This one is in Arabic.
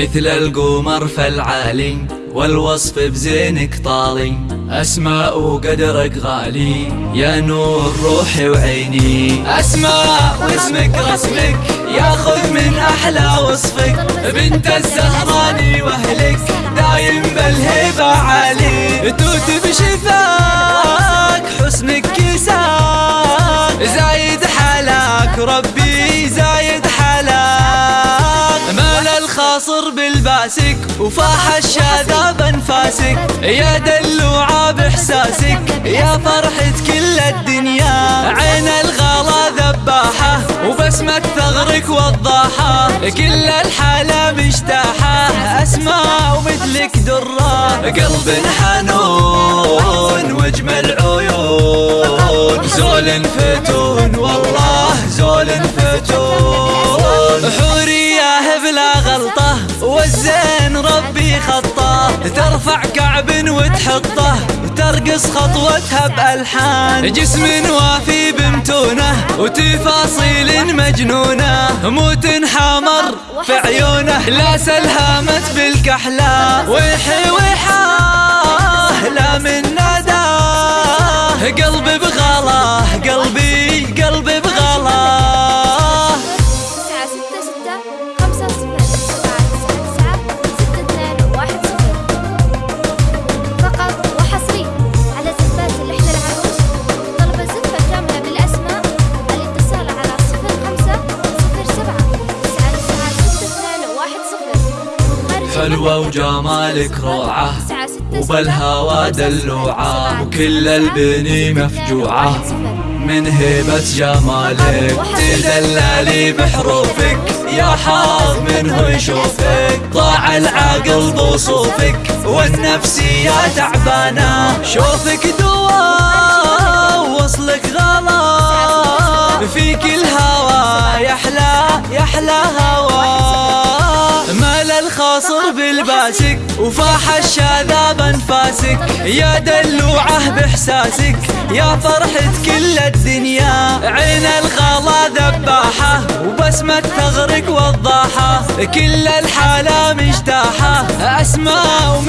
مثل القمر فالعالي والوصف بزينك طالي. أسماء وقدرك غالي يا نور روحي وعيني. أسماء واسمك رسمك ياخذ من أحلى وصفك. بنت الزهراني وأهلك دايم بالهبة عالي. مال الخاصر بالباسك وفاح الشذا بانفاسك يا دلوعة بإحساسك يا فرحة كل الدنيا. عين الغلا ذباحة وبسمة ثغرك وضاحة. كل الحالة مجتاحة أسماء ومثلك درة. قلب حنون كعب وتحطه وترقص خطوتها بألحان. جسم وافي بمتونه وتفاصيل مجنونة. مو تنحمر في عيونه لا سلهمت بالكحلة. ويحي ويحاه لا من حلوة. وجمالك روعة وبالهوى دلوعة وكل البني مفجوعة. من هيبة جمالك تدللي بحروفك يا حظ منه يشوفك ضاع العقل بوصوفك والنفسية تعبانة شوفك دواء وصلك غلا فيك الهوى يحلى هوى مال الخاصر بالباسك وفاح الشاذا بانفاسك يا دلوعة بإحساسك يا فرحة كل الدنيا. عين الغلا ذباحة وبسمة ثغرك وضاحة. كل الحالة مجتاحة أسماء